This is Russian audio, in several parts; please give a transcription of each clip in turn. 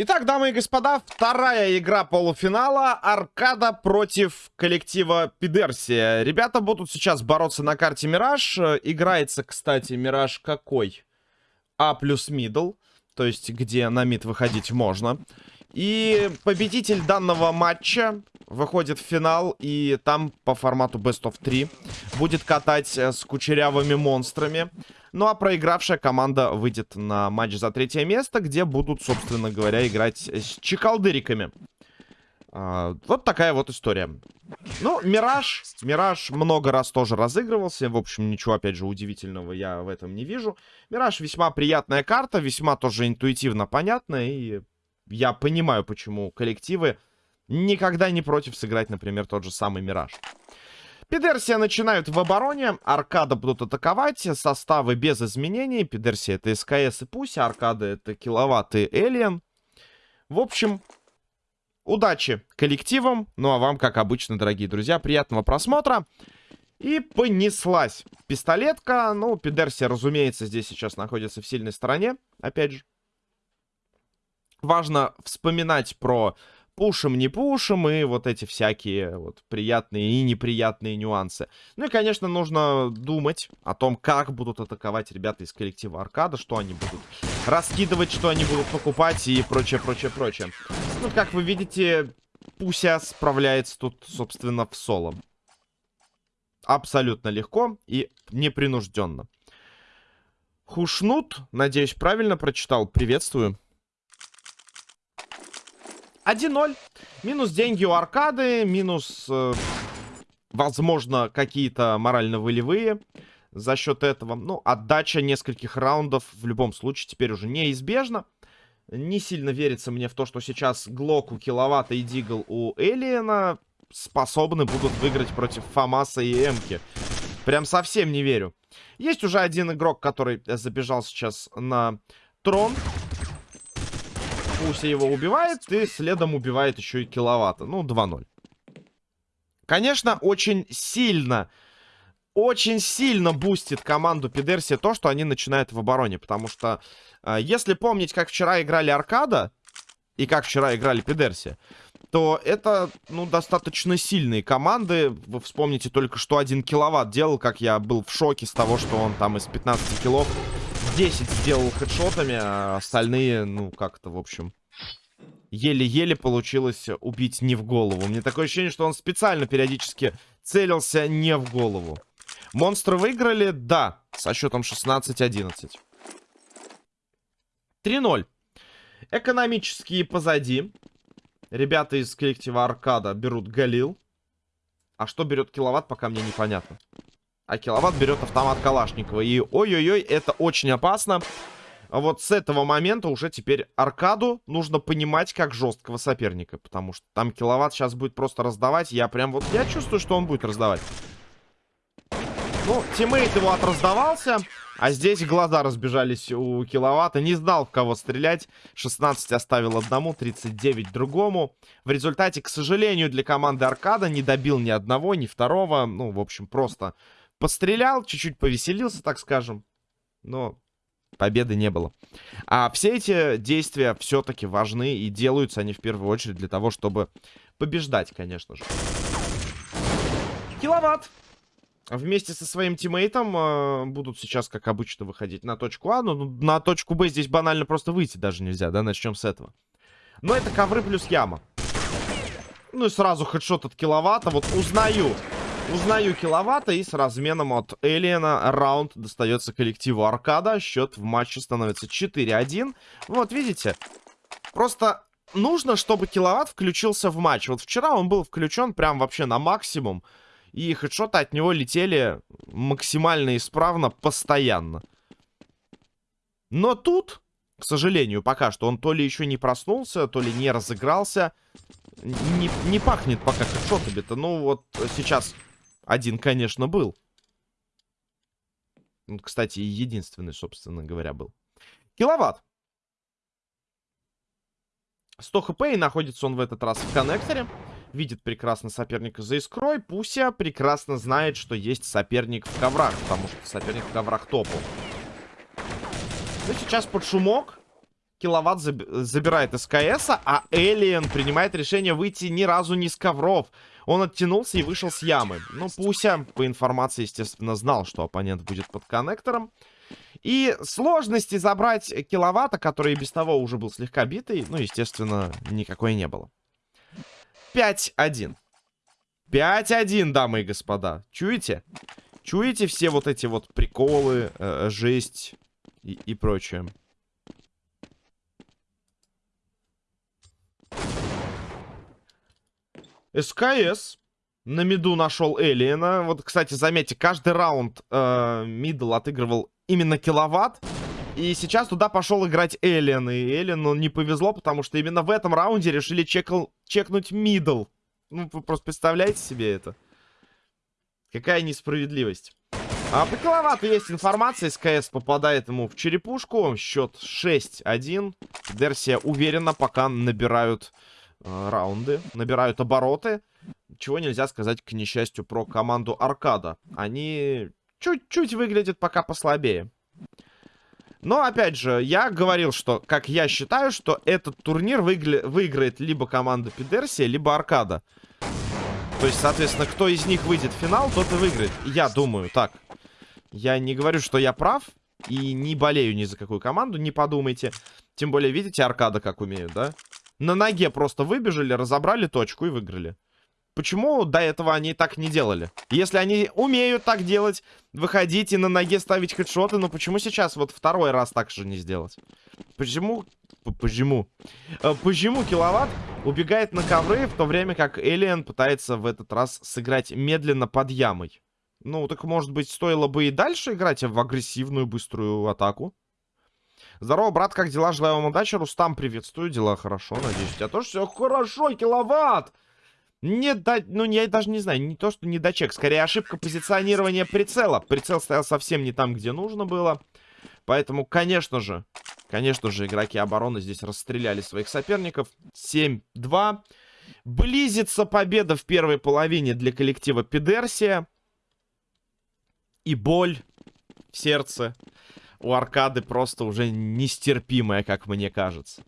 Итак, дамы и господа, вторая игра полуфинала. Аркада против коллектива Пидерсия. Ребята будут сейчас бороться на карте Мираж. Играется, кстати, Мираж какой? А плюс мидл. То есть, где на мид выходить можно. И победитель данного матча выходит в финал. И там по формату Best of 3 будет катать с кучерявыми монстрами. Ну а проигравшая команда выйдет на матч за третье место, где будут, собственно говоря, играть с чекалдыриками. А, вот такая вот история. Ну, Мираж. Мираж много раз тоже разыгрывался. В общем, ничего, опять же, удивительного я в этом не вижу. Мираж весьма приятная карта, весьма тоже интуитивно понятная. И я понимаю, почему коллективы никогда не против сыграть, например, тот же самый Мираж. Пидерсия начинают в обороне. Аркада будут атаковать. Составы без изменений. Пидерсия это СКС и Пуся. Аркада это киловатт и Элиен. В общем, удачи коллективам. Ну а вам, как обычно, дорогие друзья, приятного просмотра. И понеслась пистолетка. Ну, Пидерсия, разумеется, здесь сейчас находится в сильной стороне. Опять же. Важно вспоминать про пушим, не пушим, и вот эти всякие вот приятные и неприятные нюансы. Ну и, конечно, нужно думать о том, как будут атаковать ребята из коллектива Аркада, что они будут раскидывать, что они будут покупать и прочее, прочее, прочее. Ну, как вы видите, Пуся справляется тут, собственно, в соло. Абсолютно легко и непринужденно. Хушнут, надеюсь, правильно прочитал. Приветствую. 1-0. Минус деньги у аркады, минус, э, возможно, какие-то морально-волевые за счет этого. Ну, отдача нескольких раундов в любом случае теперь уже неизбежна. Не сильно верится мне в то, что сейчас Глоку, Киловатта и Дигл у Элиена способны будут выиграть против Фамаса и Эмки. Прям совсем не верю. Есть уже один игрок, который забежал сейчас на трон. Пуся его убивает, и следом убивает еще и киловатта. Ну, 2-0. Конечно, очень сильно, очень сильно бустит команду Пидерси то, что они начинают в обороне. Потому что, э, если помнить, как вчера играли Аркада и как вчера играли Пидерси, то это, ну, достаточно сильные команды. Вы вспомните только, что один киловатт делал, как я был в шоке с того, что он там из 15 килов 10 сделал хедшотами, а остальные, ну, как-то, в общем, еле-еле получилось убить не в голову. Мне такое ощущение, что он специально периодически целился не в голову. Монстры выиграли? Да, со счетом 16-11. 3-0. Экономические позади. Ребята из коллектива Аркада берут Галил. А что берет киловатт, пока мне непонятно. А киловатт берет автомат Калашникова. И ой-ой-ой, это очень опасно. Вот с этого момента уже теперь Аркаду нужно понимать как жесткого соперника. Потому что там киловатт сейчас будет просто раздавать. Я прям вот, я чувствую, что он будет раздавать. Ну, тиммейт его отраздавался. А здесь глаза разбежались у киловатта. Не знал, в кого стрелять. 16 оставил одному, 39 другому. В результате, к сожалению, для команды Аркада не добил ни одного, ни второго. Ну, в общем, просто Пострелял, чуть-чуть повеселился, так скажем. Но победы не было. А все эти действия все-таки важны и делаются они в первую очередь для того, чтобы побеждать, конечно же. Киловатт. Вместе со своим тиммейтом э, будут сейчас, как обычно, выходить на точку А. Но на точку Б здесь банально просто выйти даже нельзя, да? Начнем с этого. Но это ковры плюс яма. Ну и сразу хедшот от киловатта. Вот узнаю. Узнаю киловатта и с разменом от Элиена раунд достается коллективу Аркада. Счет в матче становится 4-1. Вот, видите? Просто нужно, чтобы киловатт включился в матч. Вот вчера он был включен прям вообще на максимум. И хедшоты от него летели максимально исправно, постоянно. Но тут, к сожалению, пока что он то ли еще не проснулся, то ли не разыгрался. Не, не пахнет пока хедшотами-то. Ну вот сейчас один, конечно, был. Кстати, единственный, собственно говоря, был. Киловатт. 100 хп, и находится он в этот раз в коннекторе. Видит прекрасно соперника за искрой. Пуся прекрасно знает, что есть соперник в коврах, потому что соперник в коврах топал. Ну, сейчас под шумок. Киловатт заб забирает СКС, а Элиен принимает решение выйти ни разу не с ковров. Он оттянулся и вышел с ямы. Ну, Пуся, по информации, естественно, знал, что оппонент будет под коннектором. И сложности забрать киловатта, который без того уже был слегка битый, ну, естественно, никакой не было. 5-1. 5-1, дамы и господа. Чуете? Чуете все вот эти вот приколы, э, жесть и, и прочее? СКС на миду нашел Элиена. Вот, кстати, заметьте, каждый раунд э, middle отыгрывал именно киловатт. И сейчас туда пошел играть Эллен. И Эллену не повезло, потому что именно в этом раунде решили чекал, чекнуть middle. Ну, вы просто представляете себе это? Какая несправедливость. А по киловатту есть информация. СКС попадает ему в черепушку. Счет 6-1. Дерсия уверенно пока набирают э, раунды. Набирают обороты. Чего нельзя сказать, к несчастью, про команду Аркада. Они чуть-чуть выглядят пока послабее. Но, опять же, я говорил, что, как я считаю, что этот турнир выигля... выиграет либо команда Пидерсия, либо Аркада. То есть, соответственно, кто из них выйдет в финал, тот и выиграет. Я думаю так. Я не говорю, что я прав. И не болею ни за какую команду, не подумайте. Тем более, видите, Аркада как умеют, да? На ноге просто выбежали, разобрали точку и выиграли. Почему до этого они так не делали? Если они умеют так делать, выходить и на ноге ставить хедшоты, но почему сейчас вот второй раз так же не сделать? Почему? Почему? Э, почему киловатт убегает на ковры, в то время как Элиан пытается в этот раз сыграть медленно под ямой? Ну, так может быть стоило бы и дальше играть в агрессивную быструю атаку? Здорово, брат, как дела? Желаю вам удачи. Рустам, приветствую. Дела хорошо, надеюсь. У тебя тоже все хорошо, киловатт! Не до... Ну, я даже не знаю, не то, что не дочек. Скорее, ошибка позиционирования прицела. Прицел стоял совсем не там, где нужно было. Поэтому, конечно же, конечно же, игроки обороны здесь расстреляли своих соперников. 7-2. Близится победа в первой половине для коллектива Пидерсия. И боль в сердце у аркады просто уже нестерпимая, как мне кажется.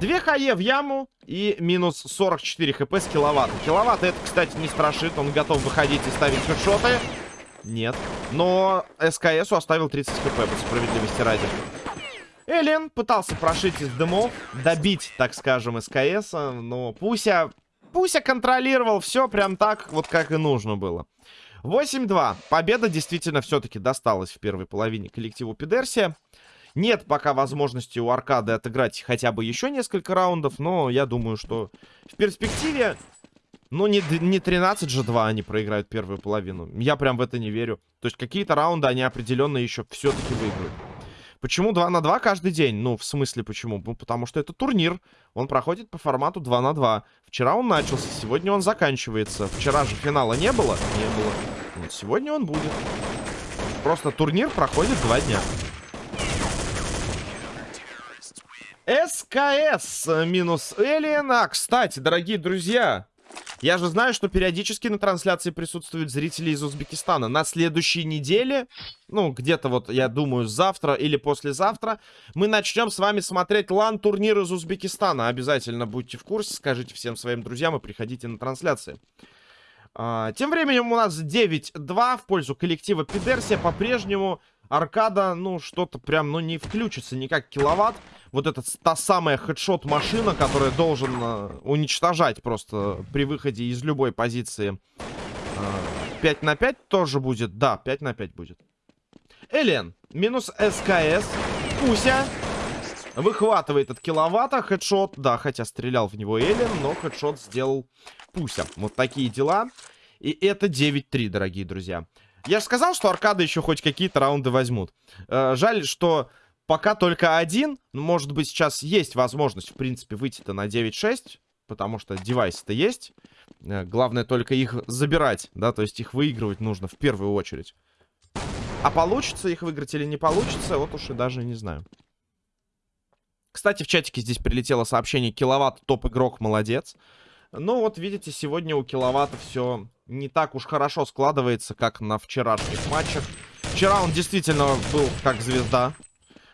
Две хае в яму и минус 44 хп с киловатта. Киловатт это, кстати, не страшит. Он готов выходить и ставить хедшоты. Нет. Но СКСу оставил 30 хп, по справедливости ради. Эллен пытался прошить из дымов, добить, так скажем, СКС, но Пуся... Пуся контролировал все прям так, вот как и нужно было. 8-2. Победа действительно все-таки досталась в первой половине коллективу Пидерсия. Нет пока возможности у Аркады отыграть хотя бы еще несколько раундов, но я думаю, что в перспективе, ну, не, не 13 же 2 они проиграют первую половину. Я прям в это не верю. То есть какие-то раунды они определенно еще все-таки выиграют. Почему 2 на 2 каждый день? Ну, в смысле почему? Ну, потому что это турнир. Он проходит по формату 2 на 2. Вчера он начался, сегодня он заканчивается. Вчера же финала не было? Не было. Вот сегодня он будет. Просто турнир проходит 2 дня. СКС минус Элиен. А, кстати, дорогие друзья, я же знаю, что периодически на трансляции присутствуют зрители из Узбекистана. На следующей неделе, ну, где-то вот, я думаю, завтра или послезавтра, мы начнем с вами смотреть лан-турнир из Узбекистана. Обязательно будьте в курсе, скажите всем своим друзьям и приходите на трансляции. А, тем временем у нас 9-2 в пользу коллектива Пидерсия. По-прежнему аркада, ну, что-то прям, ну, не включится никак киловатт вот эта та самая хедшот-машина, которая должен э, уничтожать просто при выходе из любой позиции. Э, 5 на 5 тоже будет. Да, 5 на 5 будет. Элен. Минус СКС. Пуся. Выхватывает от киловатта. Хедшот. Да, хотя стрелял в него Элен, но хедшот сделал Пуся. Вот такие дела. И это 9-3, дорогие друзья. Я же сказал, что аркады еще хоть какие-то раунды возьмут. Э, жаль, что Пока только один. Может быть, сейчас есть возможность, в принципе, выйти-то на 9-6. Потому что девайсы-то есть. Э, главное только их забирать, да, то есть их выигрывать нужно в первую очередь. А получится их выиграть или не получится, вот уж и даже не знаю. Кстати, в чатике здесь прилетело сообщение «Киловатт топ-игрок, молодец». Ну вот, видите, сегодня у Киловатта все не так уж хорошо складывается, как на вчерашних матчах. Вчера он действительно был как звезда.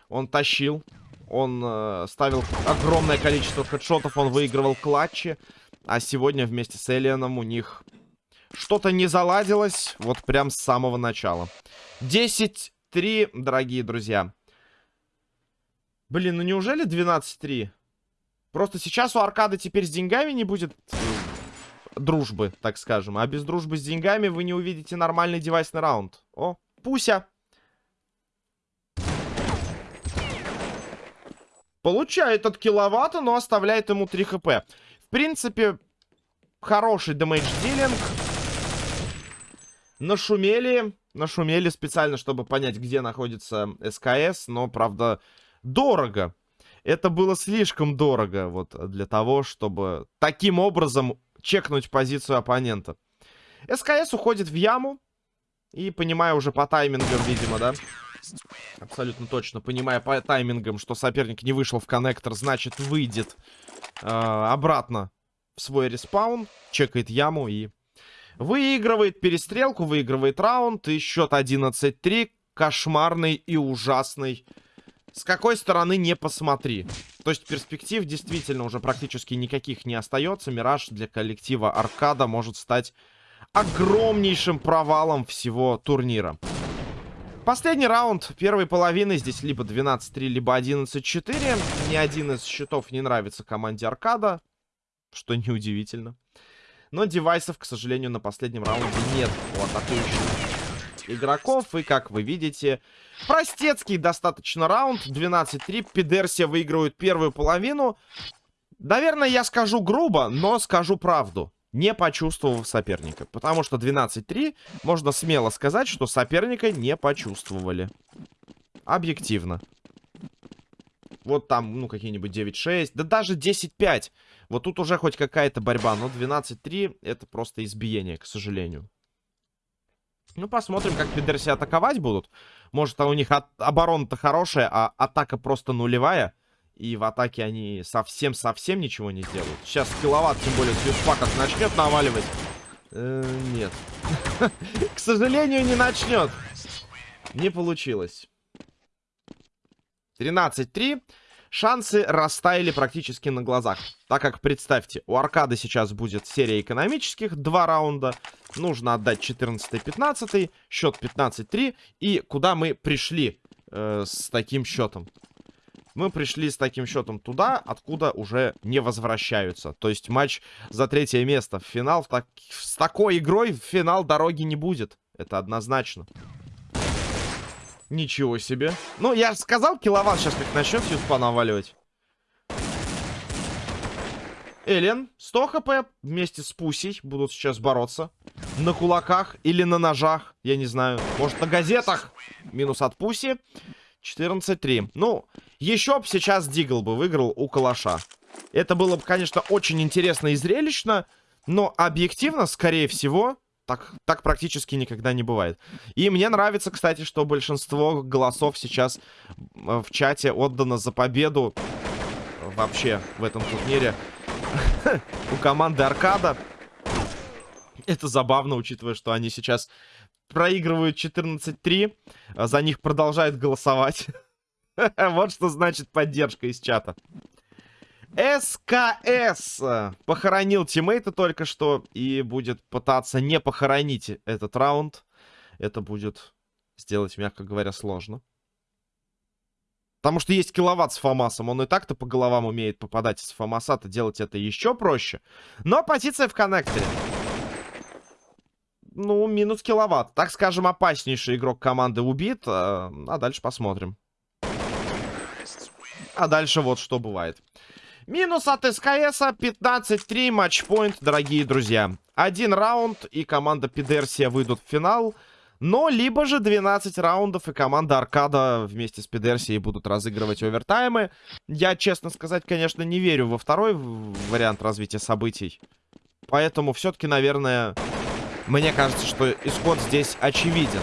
Он тащил. Он э, ставил огромное количество хедшотов. Он выигрывал клатчи. А сегодня вместе с Элианом у них что-то не заладилось. Вот прям с самого начала. 10-3, дорогие друзья. Блин, ну неужели 12-3? Просто сейчас у Аркады теперь с деньгами не будет э, дружбы, так скажем. А без дружбы с деньгами вы не увидите нормальный девайсный раунд. О, Пуся. Получает от киловатта, но оставляет ему 3 хп. В принципе, хороший дэмэдж-дилинг. Нашумели. Нашумели специально, чтобы понять, где находится СКС. Но, правда, дорого это было слишком дорого вот для того, чтобы таким образом чекнуть позицию оппонента. СКС уходит в яму. И понимая уже по таймингам, видимо, да? Абсолютно точно. Понимая по таймингам, что соперник не вышел в коннектор, значит, выйдет э, обратно в свой респаун. Чекает яму и выигрывает перестрелку, выигрывает раунд. И счет 11-3. Кошмарный и ужасный с какой стороны не посмотри. То есть перспектив действительно уже практически никаких не остается. Мираж для коллектива Аркада может стать огромнейшим провалом всего турнира. Последний раунд первой половины. Здесь либо 12-3, либо 11-4. Ни один из счетов не нравится команде Аркада. Что неудивительно. Но девайсов, к сожалению, на последнем раунде нет у атакующих игроков. И, как вы видите, простецкий достаточно раунд. 12-3. Пидерсия выигрывает первую половину. Наверное, я скажу грубо, но скажу правду. Не почувствовав соперника. Потому что 12-3, можно смело сказать, что соперника не почувствовали. Объективно. Вот там, ну, какие-нибудь 9-6. Да даже 10-5. Вот тут уже хоть какая-то борьба. Но 12-3 это просто избиение, к сожалению. Ну, посмотрим, как Пидерси атаковать будут. Может, у них оборона-то хорошая, а атака просто нулевая. И в атаке они совсем-совсем ничего не сделают. Сейчас киловатт, тем более, с как начнет наваливать. -э нет. К сожалению, не начнет. Не получилось. 13-3 шансы растаяли практически на глазах. Так как, представьте, у Аркады сейчас будет серия экономических, два раунда. Нужно отдать 14-15, счет 15-3. И куда мы пришли э, с таким счетом? Мы пришли с таким счетом туда, откуда уже не возвращаются. То есть матч за третье место. В финал так... с такой игрой в финал дороги не будет. Это однозначно. Ничего себе. Ну, я сказал, киловатт сейчас как начнет юспа наваливать. Элен, 100 хп вместе с Пусей будут сейчас бороться. На кулаках или на ножах, я не знаю. Может, на газетах. Минус от Пуси. 14-3. Ну, еще бы сейчас Дигл бы выиграл у Калаша. Это было бы, конечно, очень интересно и зрелищно. Но объективно, скорее всего, так, так практически никогда не бывает. И мне нравится, кстати, что большинство голосов сейчас в чате отдано за победу вообще в этом турнире у команды Аркада. Это забавно, учитывая, что они сейчас проигрывают 14-3. А за них продолжают голосовать. вот что значит поддержка из чата. СКС похоронил тиммейта только что и будет пытаться не похоронить этот раунд. Это будет сделать, мягко говоря, сложно. Потому что есть киловатт с Фомасом. Он и так-то по головам умеет попадать с Фомаса-то делать это еще проще. Но позиция в коннекторе. Ну, минус киловатт. Так скажем, опаснейший игрок команды убит. А, а дальше посмотрим. А дальше вот что бывает. Минус от СКС 15-3 матчпоинт, дорогие друзья. Один раунд и команда Пидерсия выйдут в финал. Но либо же 12 раундов и команда Аркада вместе с Пидерсией будут разыгрывать овертаймы. Я, честно сказать, конечно, не верю во второй вариант развития событий. Поэтому все-таки, наверное, мне кажется, что исход здесь очевиден.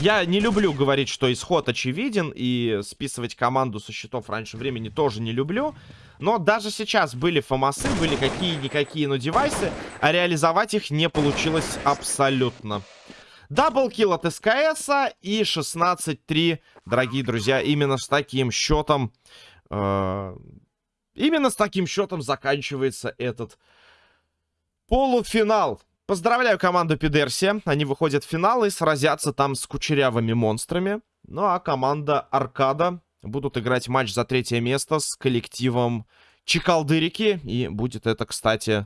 Я не люблю говорить, что исход очевиден, и списывать команду со счетов раньше времени тоже не люблю. Но даже сейчас были фомасы, были какие-никакие, но девайсы, а реализовать их не получилось абсолютно. Даблкил от СКС и 16-3, дорогие друзья, именно с таким счетом... Э, именно с таким счетом заканчивается этот полуфинал. Поздравляю команду Пидерси. Они выходят в финал и сразятся там с кучерявыми монстрами. Ну а команда Аркада будут играть матч за третье место с коллективом Чекалдырики. И будет это, кстати,